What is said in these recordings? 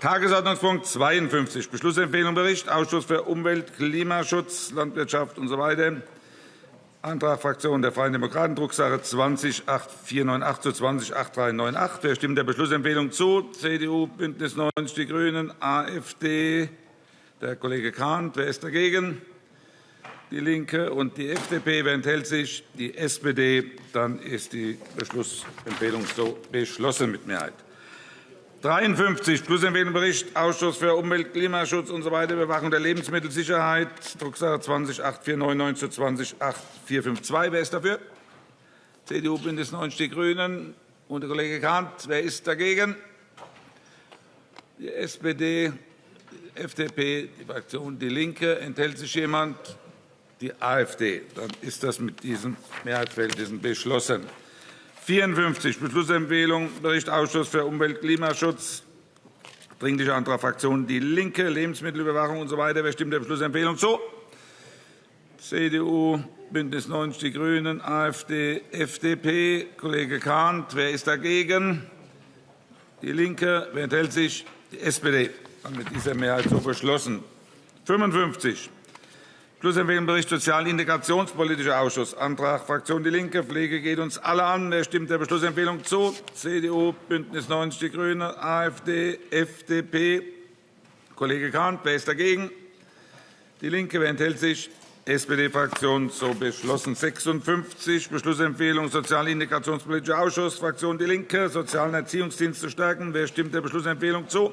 Tagesordnungspunkt 52, Beschlussempfehlung Bericht Ausschuss für Umwelt, Klimaschutz, Landwirtschaft usw. So Antrag Fraktion der Freien Demokraten, Drucksache 20 8498 zu 20 8398. Wer stimmt der Beschlussempfehlung zu? CDU, BÜNDNIS 90 die GRÜNEN, AfD, der Kollege Kahnt. Wer ist dagegen? DIE LINKE und die FDP. Wer enthält sich? Die SPD. Dann ist die Beschlussempfehlung so beschlossen mit Mehrheit. 53 Schlussempfehlung Bericht Ausschuss für Umwelt, Klimaschutz usw. So Überwachung der Lebensmittelsicherheit, Drucksache 20 8499 zu 20 8452. Wer ist dafür? CDU, BÜNDNIS 90 die GRÜNEN und der Kollege Kahnt. Wer ist dagegen? Die SPD, die FDP, die Fraktion DIE LINKE. Enthält sich jemand? Die AfD. Dann ist das mit diesen Mehrheitsverhältnissen beschlossen. 54 Beschlussempfehlung Bericht Ausschuss für Umwelt und Klimaschutz. Dringlicher Antrag Fraktion DIE LINKE, Lebensmittelüberwachung usw. So Wer stimmt der Beschlussempfehlung zu? CDU, BÜNDNIS 90 die GRÜNEN, AfD, FDP. Kollege Kahnt. Wer ist dagegen? DIE LINKE. Wer enthält sich? Die SPD. Mit dieser Mehrheit so beschlossen. 55 Schlussempfehlung Bericht Sozialintegrationspolitischer Ausschuss. Antrag Fraktion DIE LINKE. Pflege geht uns alle an. Wer stimmt der Beschlussempfehlung zu? CDU, BÜNDNIS 90 die GRÜNEN, AfD, FDP. Kollege Kahnt. Wer ist dagegen? DIE LINKE. Wer enthält sich? SPD-Fraktion so beschlossen. 56 Beschlussempfehlung Sozialintegrationspolitischer Ausschuss, Fraktion DIE LINKE, Sozialen Erziehungsdienste stärken. Wer stimmt der Beschlussempfehlung zu?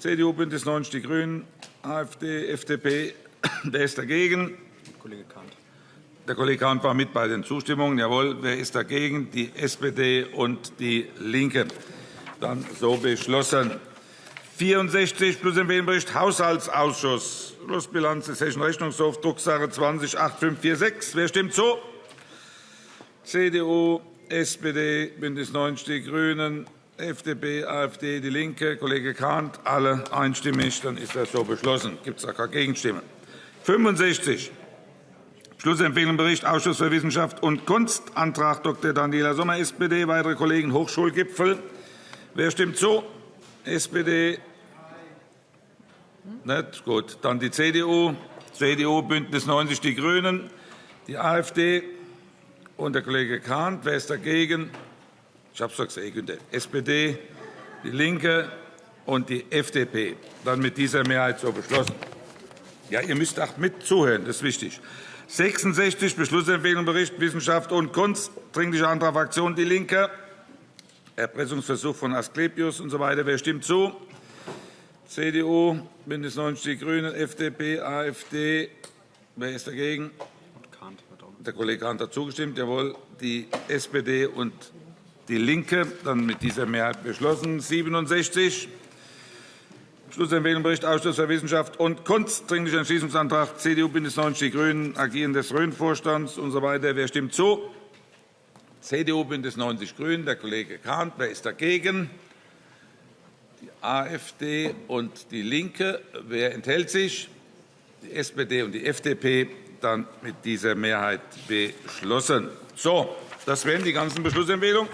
CDU, BÜNDNIS 90 die GRÜNEN, AfD, FDP, Wer ist dagegen? Kollege Kahnt. Der Kollege Kahnt war mit bei den Zustimmungen. Jawohl. Wer ist dagegen? Die SPD und DIE LINKE. Dann so beschlossen. 64 plus Empfehlungsbericht Haushaltsausschuss. Schlussbilanz des Hessischen Rechnungshofs, Drucksache 20 8546. Wer stimmt zu? CDU, SPD, BÜNDNIS 90 die GRÜNEN, FDP, AfD, DIE LINKE, Kollege Kahnt, alle einstimmig. Dann ist das so beschlossen. Gibt es da keine Gegenstimmen? 65. Schlussempfehlung Bericht Ausschuss für Wissenschaft und Kunst, Antrag Dr. Daniela Sommer, SPD, weitere Kollegen Hochschulgipfel. Wer stimmt zu? SPD. Nicht? Gut. Dann die CDU, CDU, BÜNDNIS 90 die GRÜNEN, die AfD und der Kollege Kahnt. Wer ist dagegen? Ich habe es doch gesehen. SPD, DIE LINKE und die FDP. Dann mit dieser Mehrheit so beschlossen. Ja, ihr müsst auch mit zuhören, das ist wichtig. 66 Beschlussempfehlung Bericht Wissenschaft und Kunst, Dringlicher Antrag Fraktion DIE LINKE, Erpressungsversuch von Asklepios usw. So Wer stimmt zu? CDU, BÜNDNIS 90 die GRÜNEN, FDP, AfD. Wer ist dagegen? Der Kollege Kahnt hat zugestimmt. Jawohl. Die SPD und DIE LINKE. Dann mit dieser Mehrheit beschlossen. 67 Schlussempfehlung Bericht Ausschuss für Wissenschaft und Kunst. Dringlicher Entschließungsantrag CDU, BÜNDNIS 90 die GRÜNEN, Agieren des Rhön-Vorstands usw. So Wer stimmt zu? CDU, BÜNDNIS 90 die GRÜNEN, der Kollege Kahnt. Wer ist dagegen? Die AfD und DIE LINKE. Wer enthält sich? Die SPD und die FDP. Dann mit dieser Mehrheit beschlossen. So, das wären die ganzen Beschlussempfehlungen.